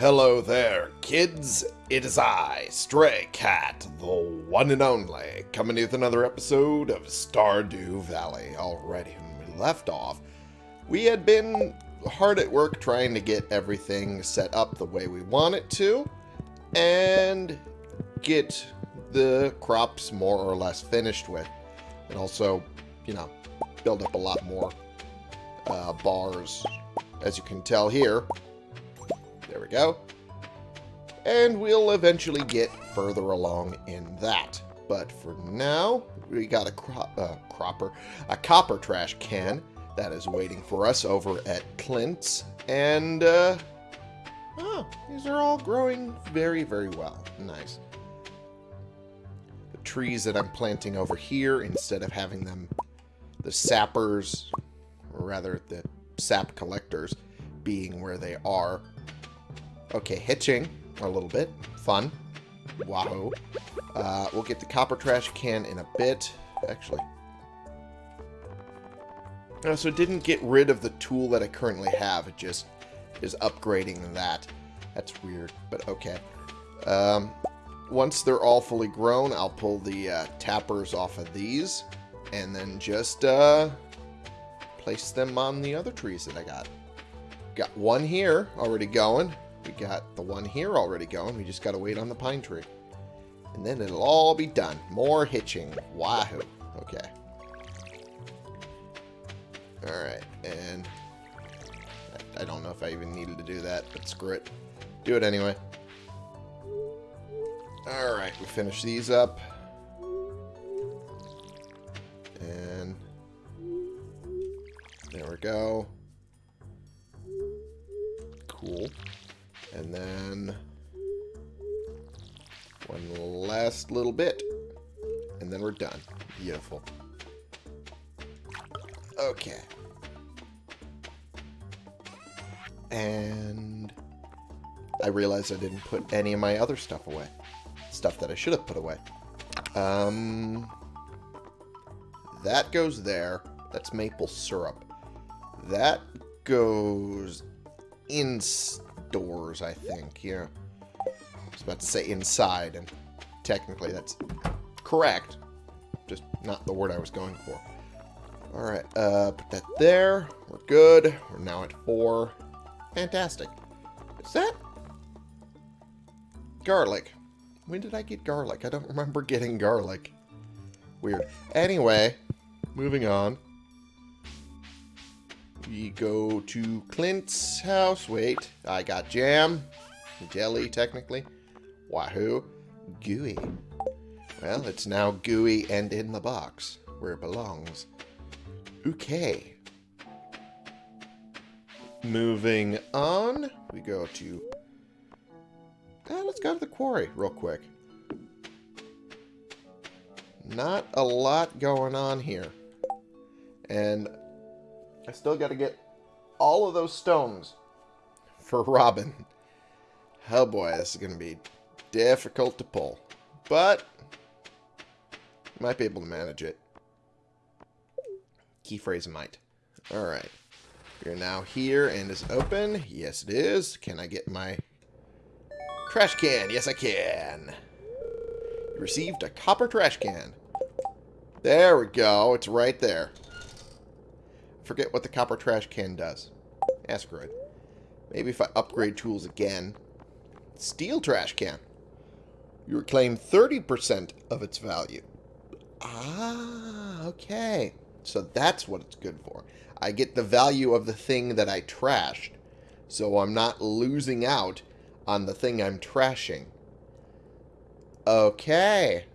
Hello there, kids. It is I, Stray Cat, the one and only, coming with another episode of Stardew Valley. Already, when we left off, we had been hard at work trying to get everything set up the way we want it to, and get the crops more or less finished with. And also, you know, build up a lot more uh, bars, as you can tell here. There we go. And we'll eventually get further along in that. But for now, we got a cro uh, cropper, a copper trash can that is waiting for us over at Clint's. And, uh, oh, these are all growing very, very well. Nice. The trees that I'm planting over here, instead of having them, the sappers, or rather the sap collectors, being where they are, Okay, hitching a little bit. Fun. Wahoo. Uh, we'll get the copper trash can in a bit. Actually. Uh, so it didn't get rid of the tool that I currently have. It just is upgrading that. That's weird, but okay. Um, once they're all fully grown, I'll pull the uh, tappers off of these. And then just uh, place them on the other trees that I got. Got one here already going. We got the one here already going. We just got to wait on the pine tree. And then it'll all be done. More hitching. Wahoo. Okay. Alright, and I, don't know if I even needed to do that, but screw it. Do it anyway. Alright, we finish these up. And there we go. Cool. And then one last little bit. And then we're done. Beautiful. Okay. And I realized I didn't put any of my other stuff away. Stuff that I should have put away. Um, that goes there. That's maple syrup. That goes in doors, I think. Yeah. I was about to say inside, and technically that's correct. Just not the word I was going for. Alright, uh, put that there. We're good. We're now at four. Fantastic. Is that garlic? When did I get garlic? I don't remember getting garlic. Weird. Anyway, moving on. We go to Clint's house. Wait, I got jam. Jelly, technically. Wahoo. Gooey. Well, it's now gooey and in the box, where it belongs. Okay. Moving on, we go to... Uh, let's go to the quarry real quick. Not a lot going on here. And I still got to get all of those stones for Robin. Oh boy, this is going to be difficult to pull. But, might be able to manage it. Key phrase might. Alright. You're now here and is open. Yes, it is. Can I get my trash can? Yes, I can. You received a copper trash can. There we go. It's right there forget what the copper trash can does. Asteroid. Maybe if I upgrade tools again. Steel trash can. You reclaim 30% of its value. Ah, okay. So that's what it's good for. I get the value of the thing that I trashed. So I'm not losing out on the thing I'm trashing. Okay.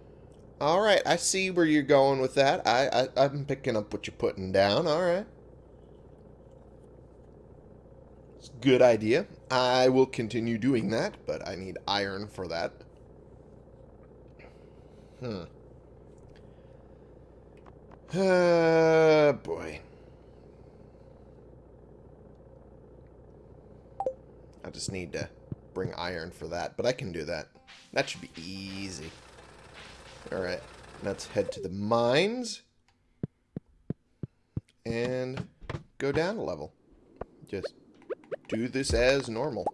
Alright, I see where you're going with that. I, I, I'm picking up what you're putting down. Alright. Good idea. I will continue doing that, but I need iron for that. Hmm. Uh, boy. I just need to bring iron for that, but I can do that. That should be easy. Alright, let's head to the mines. And go down a level. Just do this as normal.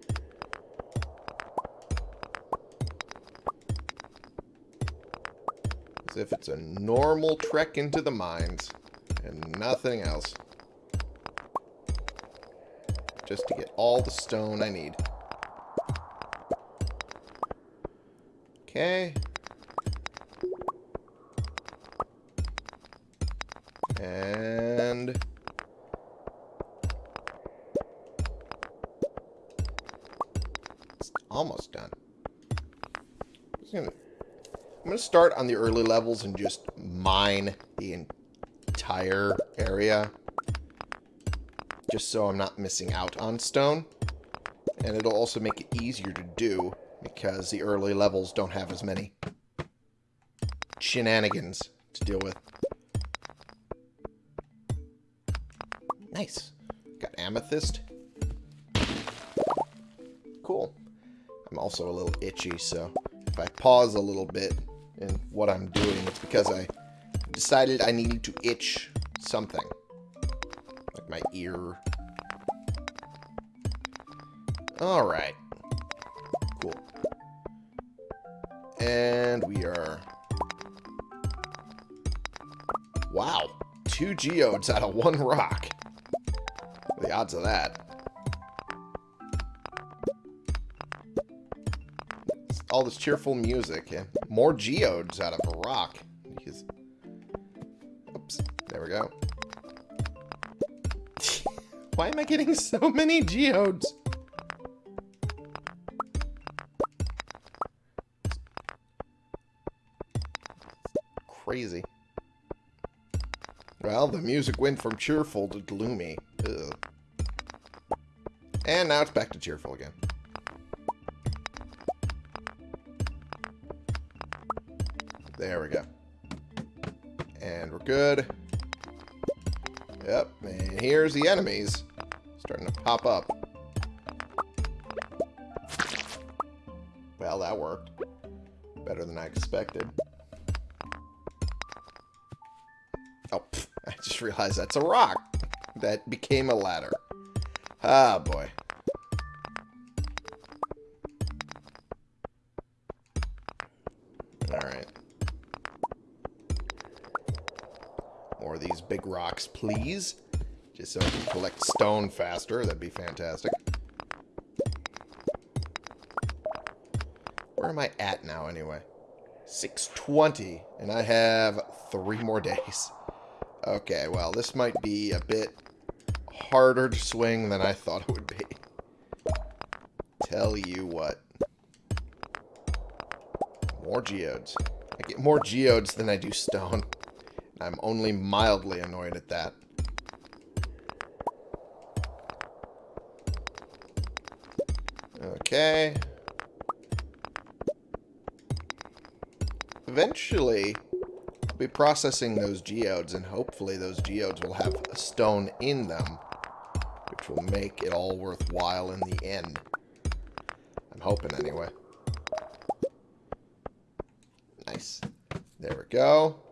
As if it's a normal trek into the mines and nothing else. Just to get all the stone I need. Okay. And... almost done. Just gonna, I'm to start on the early levels and just mine the entire area. Just so I'm not missing out on stone. And it'll also make it easier to do because the early levels don't have as many shenanigans to deal with. Nice. Got amethyst. Also a little itchy, so if I pause a little bit in what I'm doing, it's because I decided I needed to itch something. Like my ear. Alright. Cool. And we are... Wow. Two geodes out of one rock. The odds of that. All this cheerful music and more geodes out of a rock. Because... Oops. There we go. Why am I getting so many geodes? Crazy. Well, the music went from cheerful to gloomy. Ugh. And now it's back to cheerful again. There we go. And we're good. Yep, and here's the enemies. Starting to pop up. Well, that worked. Better than I expected. Oh, pff, I just realized that's a rock. That became a ladder. Ah, boy. Rocks, please. Just so I can collect stone faster. That'd be fantastic. Where am I at now, anyway? 620, and I have three more days. Okay, well, this might be a bit harder to swing than I thought it would be. Tell you what. More geodes. I get more geodes than I do stone. I'm only mildly annoyed at that. Okay. Eventually, I'll be processing those geodes, and hopefully those geodes will have a stone in them, which will make it all worthwhile in the end. I'm hoping anyway. Nice. There we go.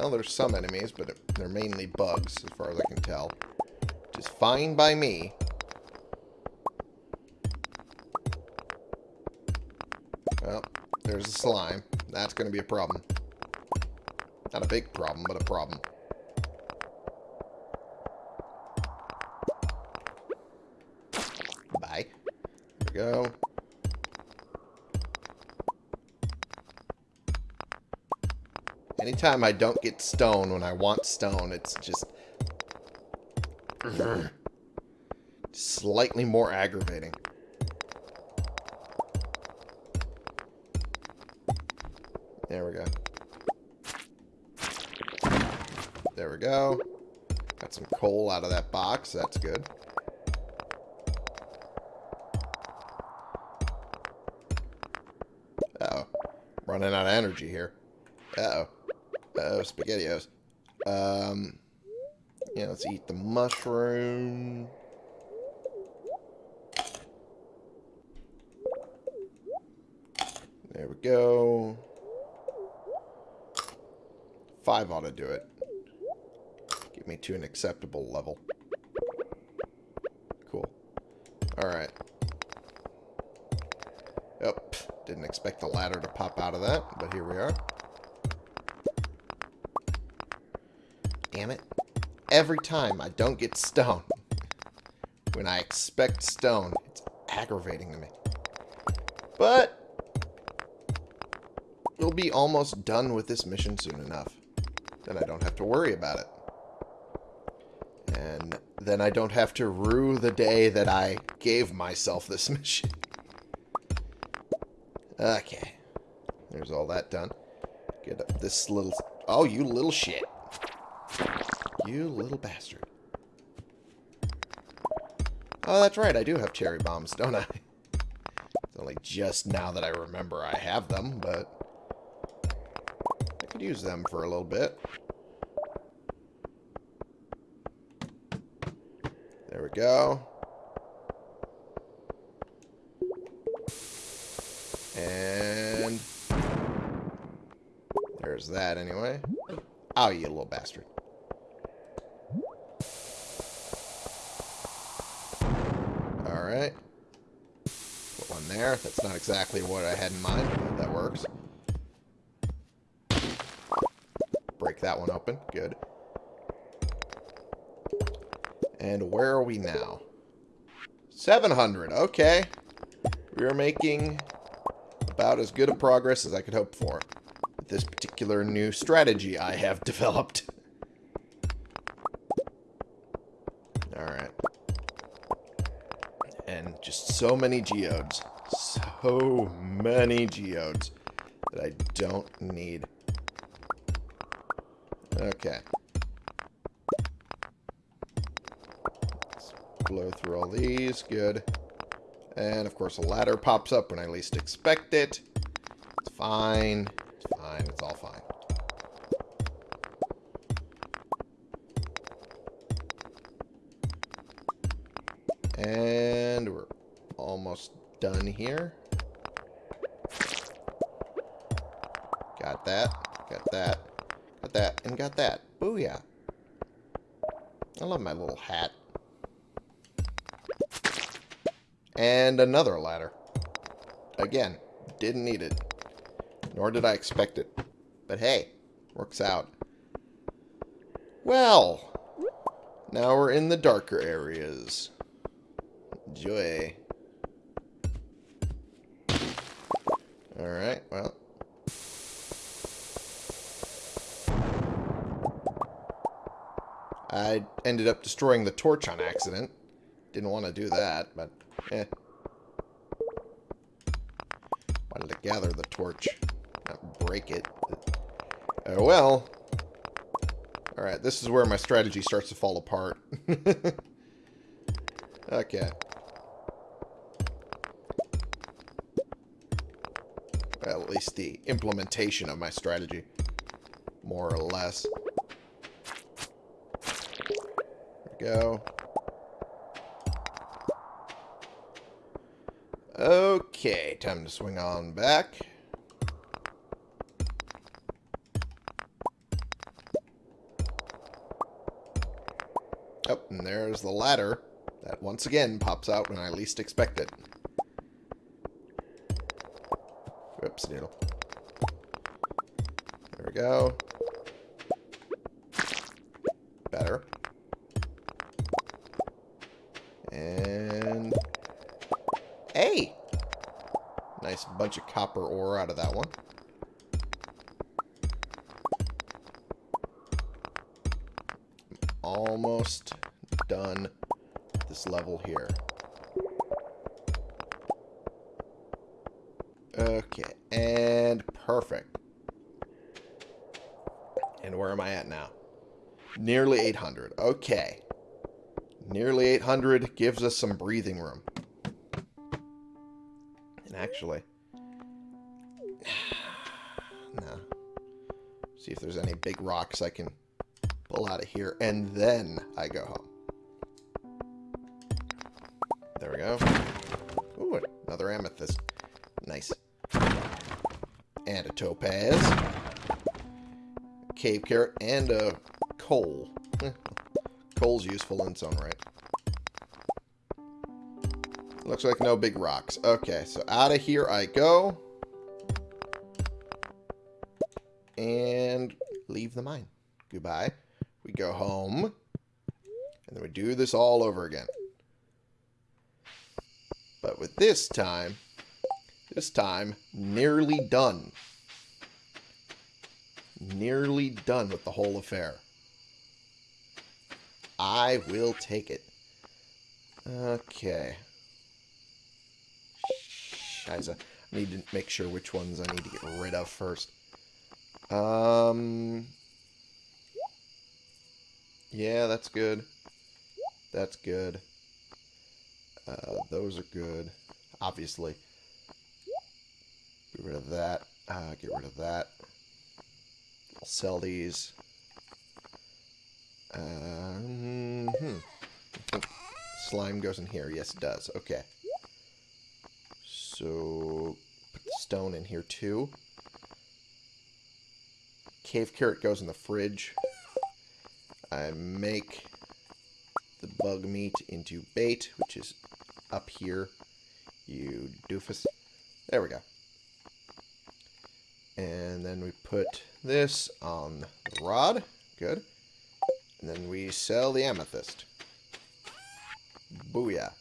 Well, there's some enemies, but they're mainly bugs, as far as I can tell. Which is fine by me. Well, there's a slime. That's going to be a problem. Not a big problem, but a problem. Anytime I don't get stone when I want stone, it's just... Slightly more aggravating. There we go. There we go. Got some coal out of that box. That's good. Uh oh Running out of energy here. Uh-oh. Uh-oh, SpaghettiOs. Um, yeah, let's eat the mushroom. There we go. Five ought to do it. Get me to an acceptable level. Cool. Alright. Yep. Didn't expect the ladder to pop out of that, but here we are. Damn it. Every time I don't get stone. When I expect stone, it's aggravating to me. But we'll be almost done with this mission soon enough. Then I don't have to worry about it. And then I don't have to rue the day that I gave myself this mission. Okay. There's all that done. Get up this little... Oh, you little shit. You little bastard. Oh, that's right. I do have cherry bombs, don't I? It's only just now that I remember I have them, but... I could use them for a little bit. There we go. And... There's that anyway. Oh, you little bastard. Alright. That's not exactly what I had in mind, but that works. Break that one open. Good. And where are we now? 700. Okay. We are making about as good a progress as I could hope for. With this particular new strategy I have developed. Alright. And just so many geodes. So many geodes that I don't need. Okay. Let's blow through all these. Good. And, of course, a ladder pops up when I least expect it. It's fine. It's fine. It's all fine. And we're almost done here. Got that. Got that. Got that. And got that. Booyah. I love my little hat. And another ladder. Again, didn't need it. Nor did I expect it. But hey, works out. Well, now we're in the darker areas. Joy. I ended up destroying the torch on accident. Didn't want to do that, but eh. Wanted to gather the torch, not break it. Oh well. Alright, this is where my strategy starts to fall apart. okay. Well, at least the implementation of my strategy. More or less. There we go. Okay, time to swing on back. Oh, and there's the ladder that once again pops out when I least expect it. Whoops, needle. There we go. Copper ore out of that one. Almost done this level here. Okay, and perfect. And where am I at now? Nearly 800. Okay. Nearly 800 gives us some breathing room. And actually... big rocks I can pull out of here. And then I go home. There we go. Ooh, another amethyst. Nice. And a topaz. Cave carrot. And a coal. Hmm. Coal's useful in its own right. Looks like no big rocks. Okay, so out of here I go. and leave the mine. Goodbye. We go home. And then we do this all over again. But with this time, this time, nearly done. Nearly done with the whole affair. I will take it. Okay. Shiza. I need to make sure which ones I need to get rid of first. Um... Yeah, that's good. That's good. Uh, those are good. Obviously. Get rid of that. Uh, get rid of that. I'll sell these. Hmm. Slime goes in here. Yes, it does. Okay. So, put the stone in here too. Cave carrot goes in the fridge. I make the bug meat into bait, which is up here. You doofus. There we go. And then we put this on the rod. Good. And then we sell the amethyst. Booyah.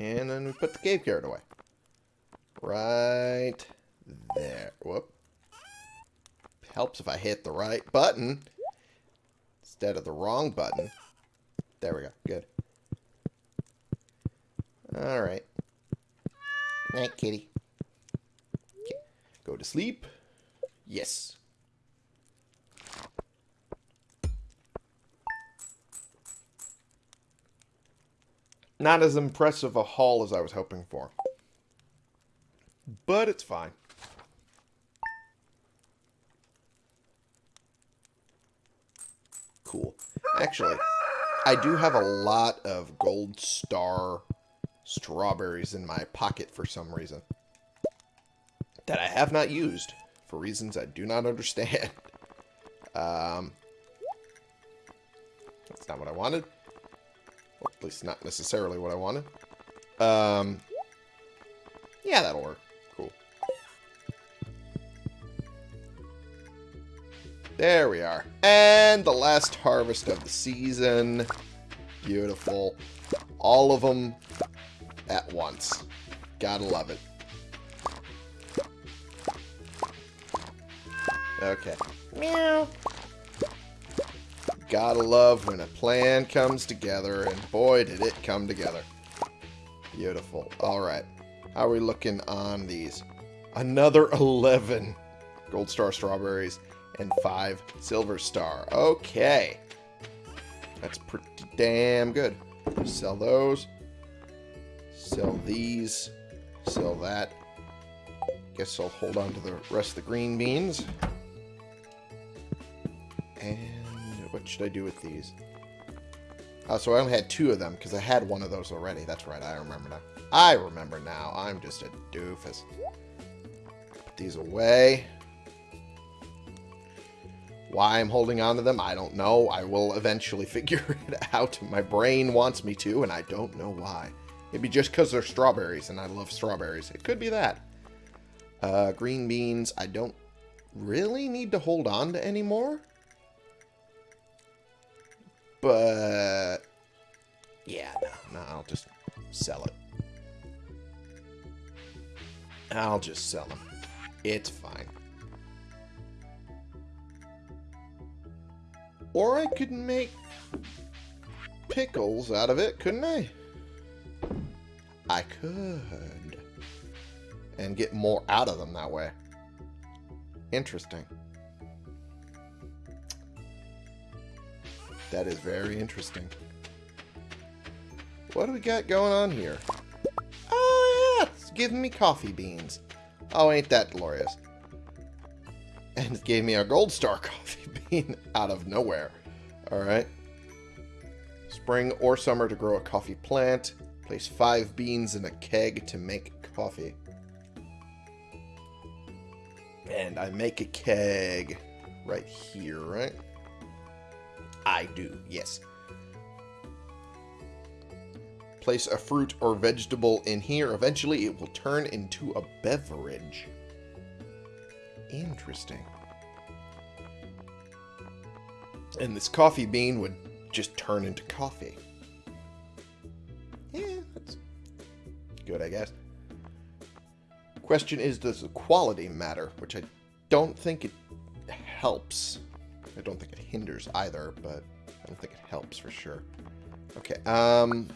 And then we put the cave carrot away. Right there. Whoop. Helps if I hit the right button instead of the wrong button. There we go. Good. Alright. Night, kitty. Okay. Go to sleep. Yes. Not as impressive a haul as I was hoping for. But it's fine. Cool. Actually, I do have a lot of gold star strawberries in my pocket for some reason. That I have not used for reasons I do not understand. um, that's not what I wanted. Or at least not necessarily what I wanted. Um, yeah, that'll work. There we are. And the last harvest of the season. Beautiful. All of them at once. Gotta love it. Okay. Meow. Gotta love when a plan comes together, and boy, did it come together. Beautiful. Alright. How are we looking on these? Another 11 Gold Star Strawberries and 5 Silver Star. Okay. That's pretty damn good. Sell those. Sell these. Sell that. Guess I'll hold on to the rest of the green beans. And what should I do with these? Oh, so I only had two of them because I had one of those already. That's right, I remember now. I remember now. I'm just a doofus. Put these away. Why I'm holding on to them, I don't know. I will eventually figure it out. My brain wants me to, and I don't know why. Maybe just because they're strawberries, and I love strawberries. It could be that. Uh, green beans, I don't really need to hold on to anymore. But, yeah, no, no, I'll just sell it. I'll just sell them. It's fine. Or I could make pickles out of it, couldn't I? I could. And get more out of them that way. Interesting. That is very interesting. What do we got going on here? Oh, yeah, it's giving me coffee beans. Oh, ain't that glorious. And it gave me a gold star coffee bean out of nowhere. Alright. Spring or summer to grow a coffee plant. Place five beans in a keg to make coffee. And I make a keg right here, right? I do, yes. Place a fruit or vegetable in here. Eventually, it will turn into a beverage. Interesting. And this coffee bean would just turn into coffee. Yeah, that's good, I guess. Question is, does the quality matter? Which I don't think it helps. I don't think it hinders either, but I don't think it helps for sure. Okay, um...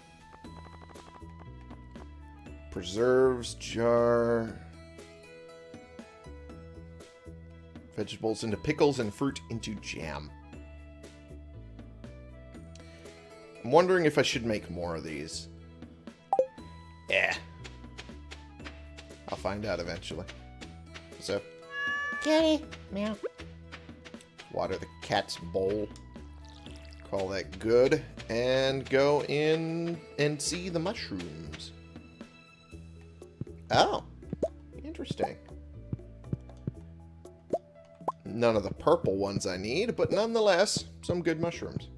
Preserves, jar... Vegetables into pickles and fruit into jam. I'm wondering if I should make more of these. Yeah. I'll find out eventually. So. Kitty. Meow. Water the cat's bowl. Call that good. And go in and see the mushrooms. Oh. Interesting. None of the purple ones I need, but nonetheless, some good mushrooms.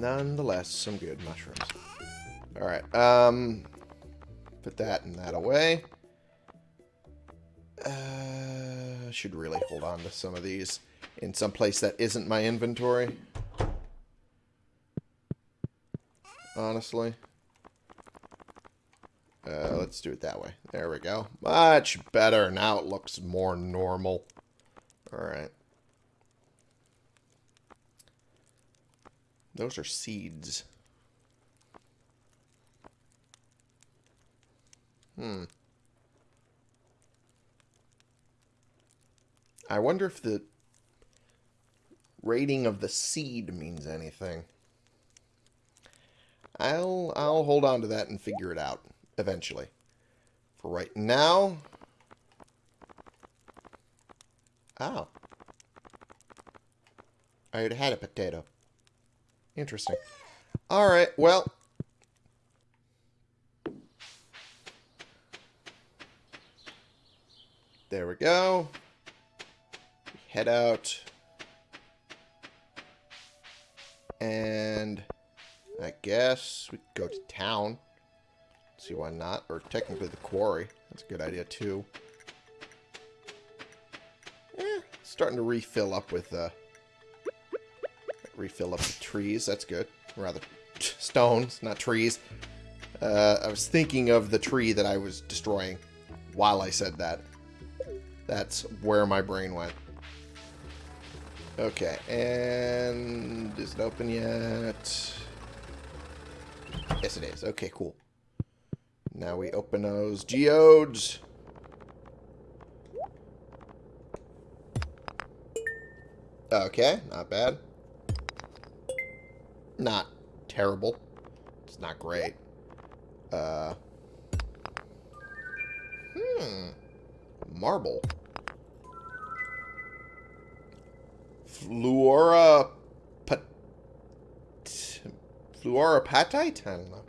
Nonetheless, some good mushrooms. Alright, um... Put that and that away. Uh, should really hold on to some of these in some place that isn't my inventory. Honestly. Uh, let's do it that way. There we go. Much better. Now it looks more normal. Alright. Those are seeds. Hmm. I wonder if the rating of the seed means anything. I'll I'll hold on to that and figure it out eventually. For right now... Oh. I had had a potato. Interesting. Alright, well... There we go. Head out. And I guess we could go to town. See why not? Or technically the quarry. That's a good idea too. Eh, starting to refill up with uh refill up the trees. That's good. Rather stones, not trees. Uh, I was thinking of the tree that I was destroying while I said that. That's where my brain went. Okay, and is it open yet? Yes, it is. Okay, cool. Now we open those geodes. Okay, not bad. Not terrible. It's not great. Uh. Hmm. Marble. Fluora... Pat... I don't know.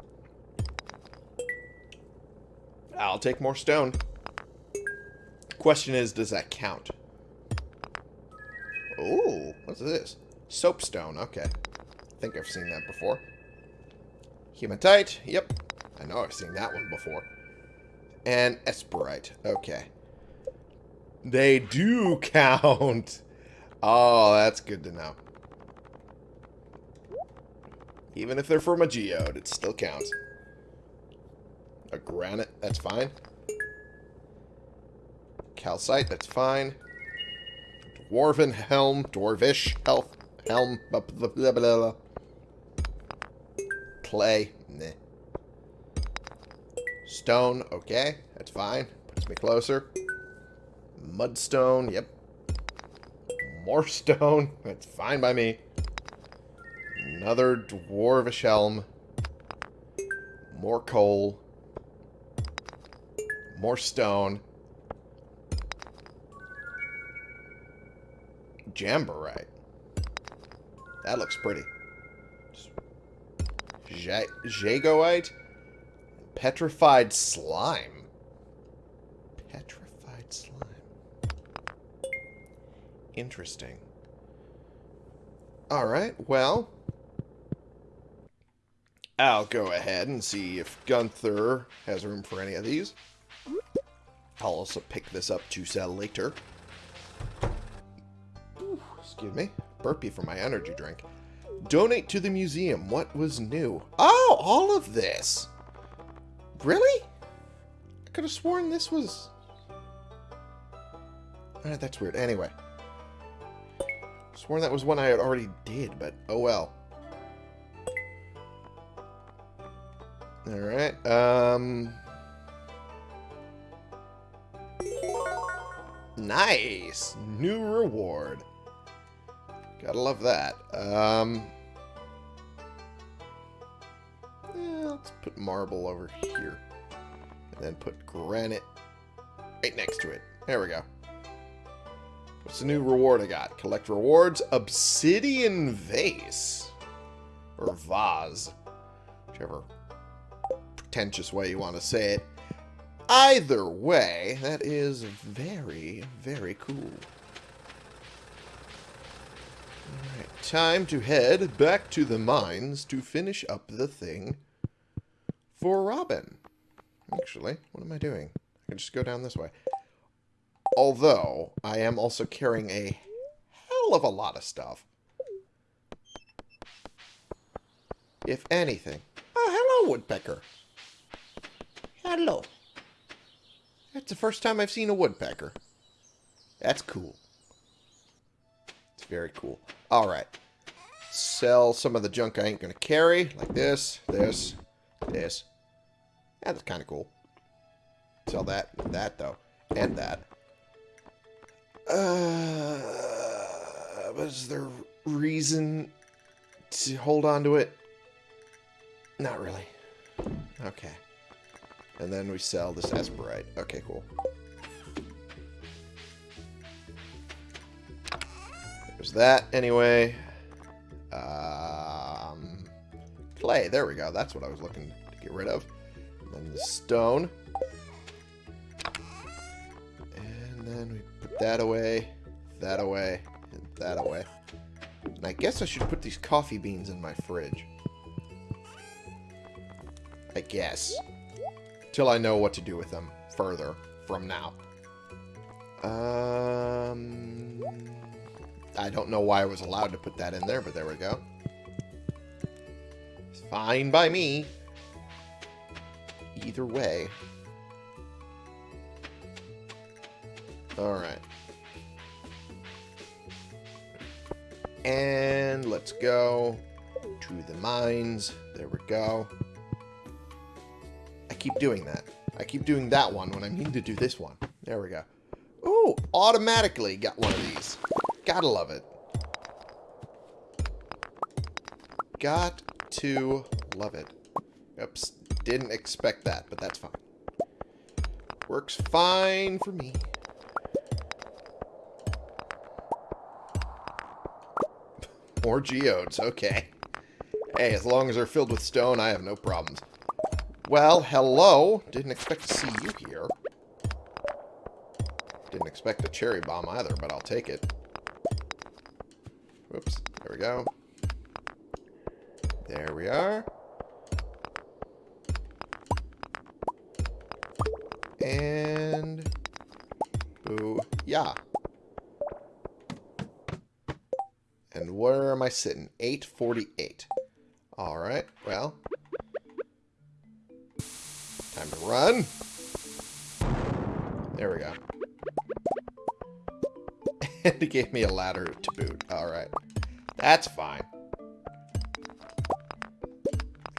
I'll take more stone. Question is, does that count? Oh, what's this? Soapstone, okay. Think I've seen that before. Hematite, yep. I know I've seen that one before. And Esperite, okay. They do count. Oh, that's good to know. Even if they're from a geode, it still counts. A granite, that's fine. Calcite, that's fine. Dwarven helm, dwarvish health, helm, blah, blah, blah, Clay, nah. Stone, okay, that's fine. Puts me closer. Mudstone, yep, more stone. That's fine by me. Another dwarvish helm. More coal. More stone. Jamborite. That looks pretty. Jagoite. Petrified slime. Petrified slime. Interesting. Alright, well... I'll go ahead and see if Gunther has room for any of these. I'll also pick this up to sell later. Ooh, excuse me. Burpee for my energy drink. Donate to the museum. What was new? Oh, all of this. Really? I could have sworn this was... Alright, that's weird. Anyway. Sworn that was one I had already did, but oh well. Alright, um... Nice! New reward. Gotta love that. Um... eh, let's put marble over here. And then put granite right next to it. There we go. What's the new reward I got? Collect rewards. Obsidian vase. Or vase. Whichever pretentious way you want to say it. Either way, that is very, very cool. Alright, time to head back to the mines to finish up the thing for Robin. Actually, what am I doing? I can just go down this way. Although, I am also carrying a hell of a lot of stuff. If anything. Oh, hello, Woodpecker. Hello. That's the first time I've seen a woodpecker. That's cool. Very cool. Alright. Sell some of the junk I ain't going to carry. Like this, this, this. That's kind of cool. Sell that, that though. And that. Uh, was there reason to hold on to it? Not really. Okay. And then we sell this Esperite. Okay, cool. There's that, anyway. Um, clay, there we go. That's what I was looking to get rid of. And then the stone. And then we put that away, that away, and that away. And I guess I should put these coffee beans in my fridge. I guess till I know what to do with them further from now. Um, I don't know why I was allowed to put that in there, but there we go. It's fine by me. Either way. Alright. And let's go to the mines. There we go I keep doing that. I keep doing that one when I mean to do this one. There we go. Ooh, automatically got one of these. Gotta love it. Got to love it. Oops, didn't expect that, but that's fine. Works fine for me. More geodes, okay. Hey, as long as they're filled with stone, I have no problems. Well, hello. Didn't expect to see you here. Didn't expect a cherry bomb either, but I'll take it. There we go. There we are. And... Boo. Yeah. And where am I sitting? 848. Alright, well, Time to run. There we go. and he gave me a ladder to boot. Alright. That's fine.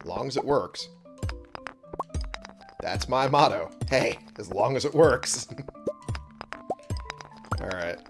As long as it works. That's my motto. Hey, as long as it works. Alright.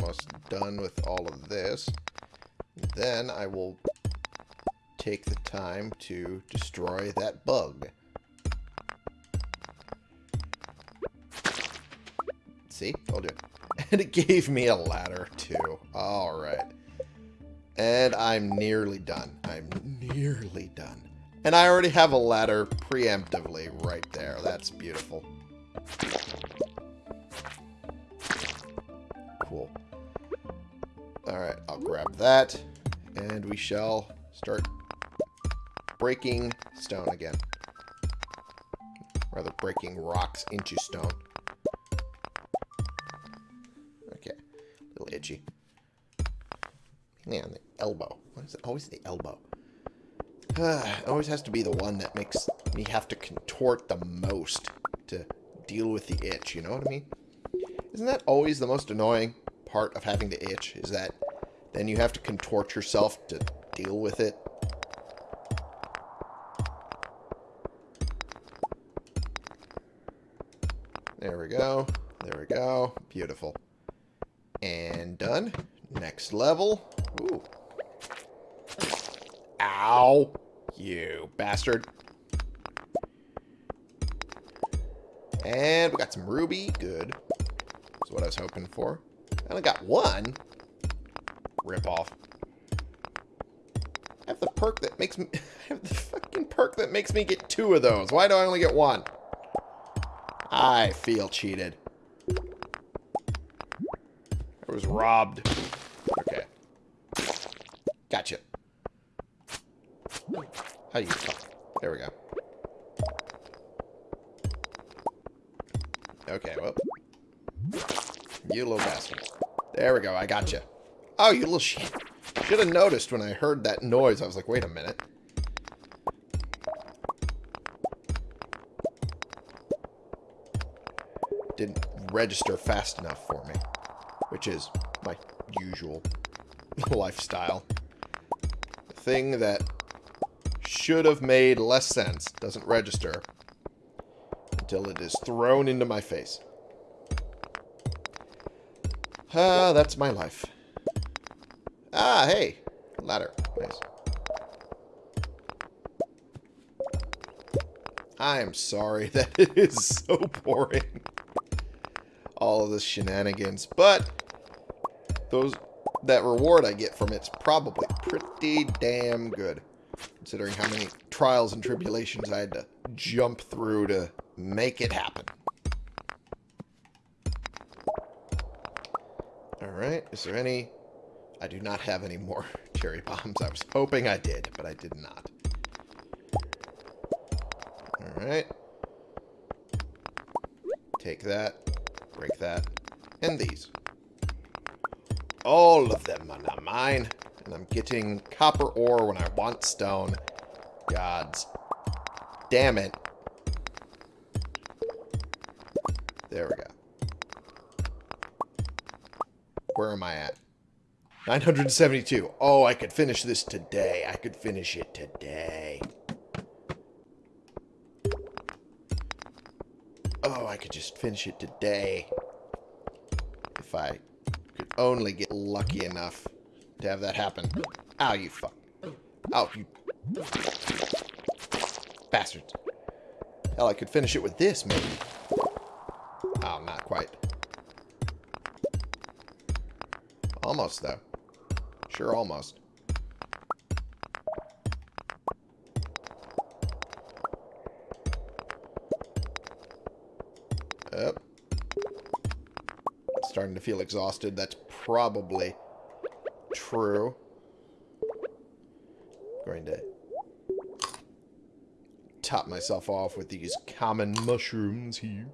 Almost done with all of this. Then I will take the time to destroy that bug. See? Told you. And it gave me a ladder, too. Alright. And I'm nearly done. I'm nearly done. And I already have a ladder preemptively right there. That's beautiful. That. And we shall start breaking stone again. Rather, breaking rocks into stone. Okay. A little itchy. Man, the elbow. Why is it always the elbow? it always has to be the one that makes me have to contort the most to deal with the itch, you know what I mean? Isn't that always the most annoying part of having the itch? Is that then you have to contort yourself to deal with it? There we go. There we go. Beautiful. And done. Next level. Ooh. Ow. You bastard. And we got some ruby. Good. That's what I was hoping for. I only got one. Rip off. I have the perk that makes me... I have the fucking perk that makes me get two of those. Why do I only get one? I feel cheated. I was robbed. Okay. Gotcha. How you... There we go. Okay, well. You little bastard. There we go, I got you. Oh, you little shit. Should have noticed when I heard that noise. I was like, wait a minute. Didn't register fast enough for me. Which is my usual lifestyle. The thing that should have made less sense doesn't register until it is thrown into my face. Ah, that's my life. Ah, hey. Ladder. Nice. I am sorry that it is so boring. All of this shenanigans. But those that reward I get from it's probably pretty damn good. Considering how many trials and tribulations I had to jump through to make it happen. Alright, is there any... I do not have any more cherry bombs. I was hoping I did, but I did not. Alright. Take that. Break that. And these. All of them are not mine. And I'm getting copper ore when I want stone. Gods. Damn it. There we go. Where am I at? 972. Oh, I could finish this today. I could finish it today. Oh, I could just finish it today. If I could only get lucky enough to have that happen. Ow, you fuck. Oh, you... Bastards. Hell, I could finish it with this, maybe. Oh, not quite. Almost, though. Sure, almost. Yep. Starting to feel exhausted. That's probably true. Going to top myself off with these common mushrooms here.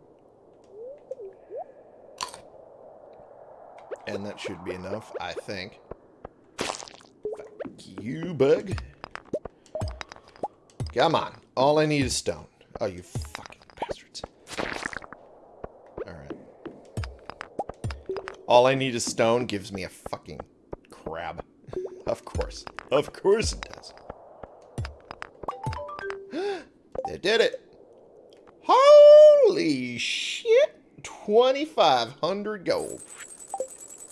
And that should be enough, I think. You, bug. Come on. All I need is stone. Oh, you fucking bastards. Alright. All I need is stone gives me a fucking crab. of course. Of course it does. they did it. Holy shit. 2,500 gold.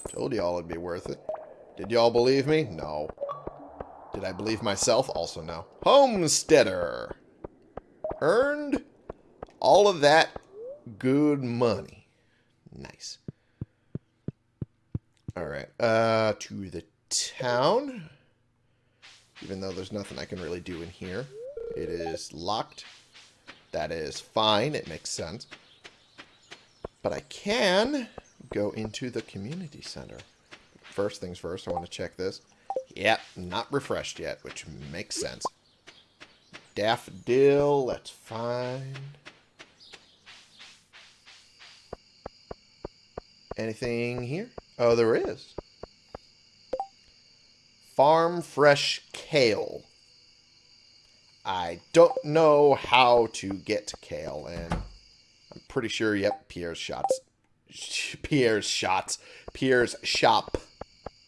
Told y'all it'd be worth it. Did y'all believe me? No. Did I believe myself? Also no. Homesteader. Earned all of that good money. Nice. Alright. Uh, to the town. Even though there's nothing I can really do in here. It is locked. That is fine. It makes sense. But I can go into the community center. First things first, I want to check this. Yep, not refreshed yet, which makes sense. Daffodil, that's fine. Anything here? Oh, there is. Farm fresh kale. I don't know how to get kale, and I'm pretty sure, yep, Pierre's shots. Pierre's shots. Pierre's shop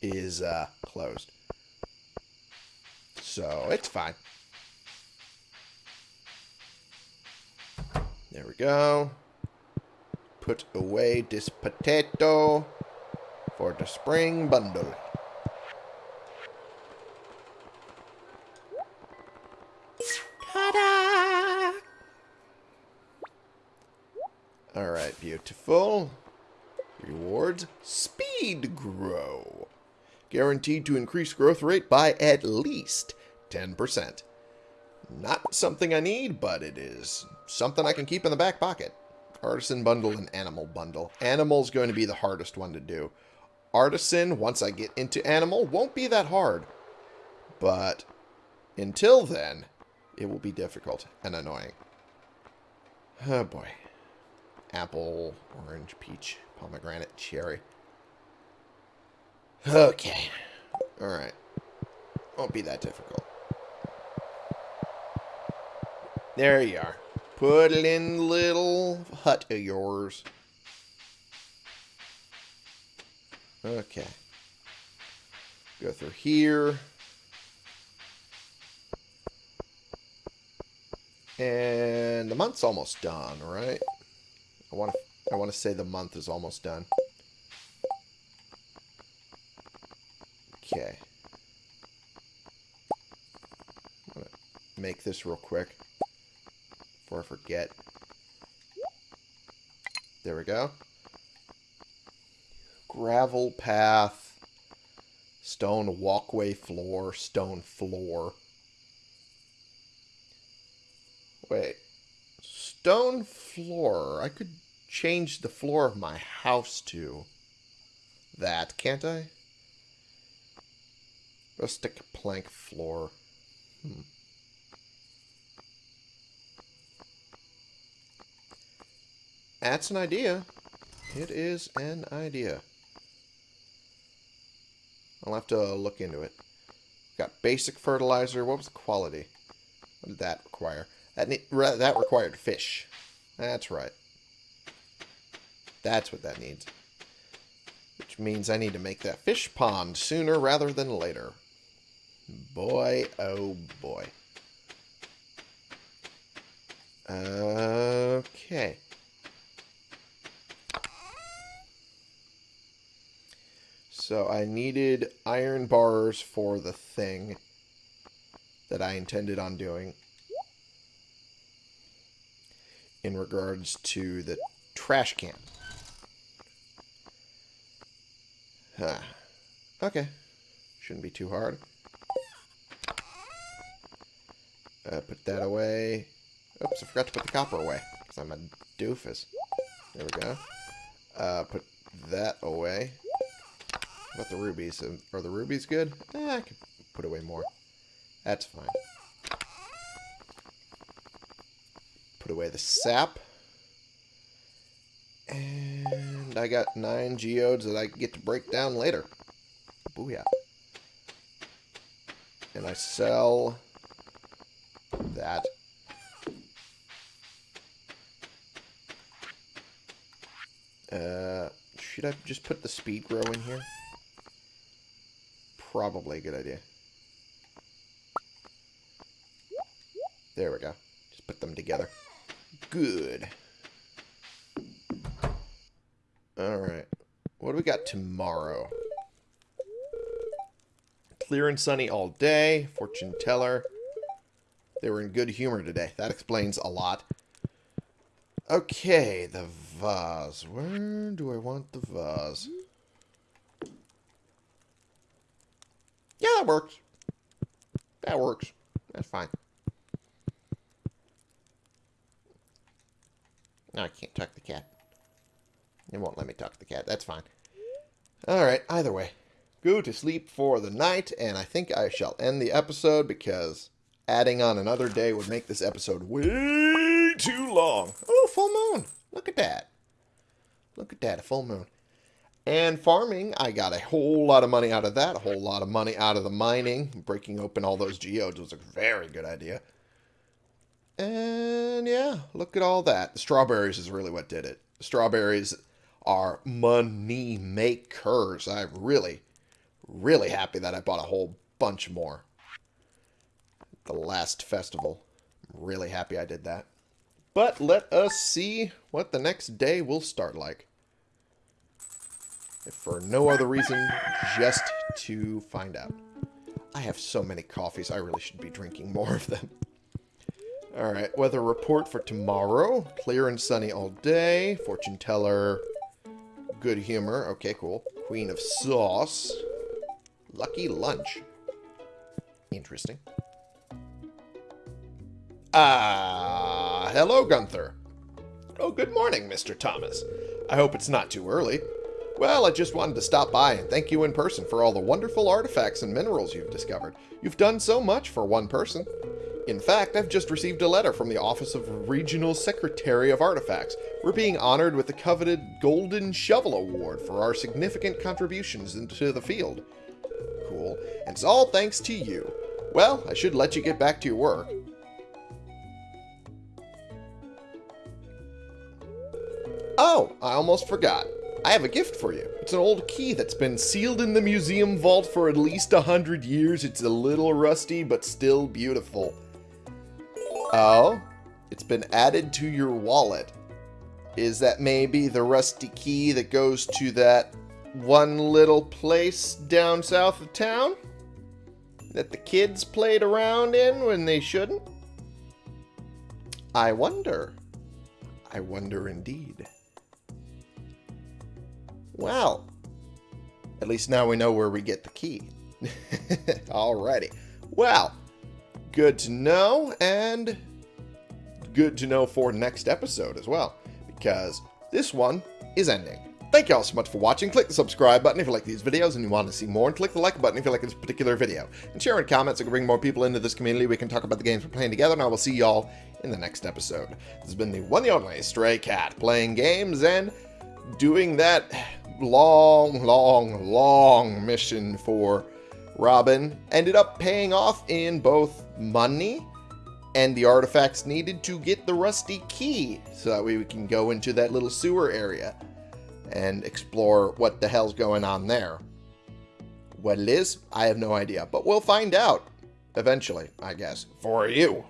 is uh, closed. So, it's fine. There we go. Put away this potato for the spring bundle. Ta-da! Alright, beautiful. Rewards. Speed grow. Guaranteed to increase growth rate by at least 10%. Not something I need, but it is something I can keep in the back pocket. Artisan bundle and animal bundle. Animal's going to be the hardest one to do. Artisan, once I get into animal, won't be that hard. But until then, it will be difficult and annoying. Oh boy. Apple, orange, peach, pomegranate, cherry. Okay. Alright. Won't be that difficult. There you are. Put it in the little hut of yours. Okay. Go through here. And the month's almost done, right? I want to I want to say the month is almost done. Okay. Make this real quick before I forget. There we go. Gravel path, stone walkway floor, stone floor. Wait. Stone floor. I could change the floor of my house to that, can't I? Rustic plank floor. Hmm. That's an idea. It is an idea. I'll have to look into it. Got basic fertilizer. What was the quality? What did that require? That that required fish. That's right. That's what that needs. Which means I need to make that fish pond sooner rather than later. Boy, oh boy. Okay. So I needed iron bars for the thing that I intended on doing in regards to the trash can. Huh. Okay. Shouldn't be too hard. Uh, put that away. Oops, I forgot to put the copper away. Because I'm a doofus. There we go. Uh, put that away. About the rubies? Are the rubies good? Eh, I could put away more. That's fine. Put away the sap. And I got nine geodes that I get to break down later. Booyah. And I sell that. Uh, should I just put the speed grow in here? Probably a good idea. There we go. Just put them together. Good. Alright. What do we got tomorrow? Clear and sunny all day. Fortune teller. They were in good humor today. That explains a lot. Okay, the vase. Where do I want the vase? Yeah, that works. That works. That's fine. No, I can't tuck the cat. It won't let me tuck the cat. That's fine. Alright, either way. Go to sleep for the night, and I think I shall end the episode because adding on another day would make this episode way too long. Oh, full moon. Look at that. Look at that, a full moon. And farming, I got a whole lot of money out of that, a whole lot of money out of the mining. Breaking open all those geodes was a very good idea. And yeah, look at all that. The strawberries is really what did it. Strawberries are money makers. I'm really, really happy that I bought a whole bunch more. The last festival. I'm really happy I did that. But let us see what the next day will start like. If for no other reason, just to find out. I have so many coffees, I really should be drinking more of them. Alright, weather report for tomorrow. Clear and sunny all day. Fortune teller, good humor. Okay, cool. Queen of sauce. Lucky lunch. Interesting. Ah, hello, Gunther. Oh, good morning, Mr. Thomas. I hope it's not too early. Well, I just wanted to stop by and thank you in person for all the wonderful artifacts and minerals you've discovered. You've done so much for one person. In fact, I've just received a letter from the Office of Regional Secretary of Artifacts. We're being honored with the coveted Golden Shovel Award for our significant contributions into the field. Cool. And it's all thanks to you. Well, I should let you get back to your work. Oh, I almost forgot. I have a gift for you. It's an old key that's been sealed in the museum vault for at least a hundred years. It's a little rusty, but still beautiful. Oh? It's been added to your wallet. Is that maybe the rusty key that goes to that one little place down south of town? That the kids played around in when they shouldn't? I wonder. I wonder indeed. Well, at least now we know where we get the key. Alrighty. Well, good to know, and good to know for next episode as well, because this one is ending. Thank you all so much for watching. Click the subscribe button if you like these videos and you want to see more, and click the like button if you like this particular video. And share in comments we can bring more people into this community. We can talk about the games we're playing together, and I will see y'all in the next episode. This has been the one and only Stray Cat, playing games and doing that long, long, long mission for Robin ended up paying off in both money and the artifacts needed to get the rusty key so that way we can go into that little sewer area and explore what the hell's going on there. What it is, I have no idea, but we'll find out eventually, I guess, for you.